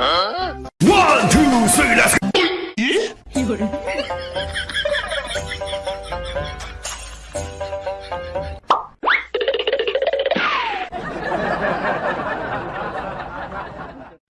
Huh? One, two, three, let's go. Yeah?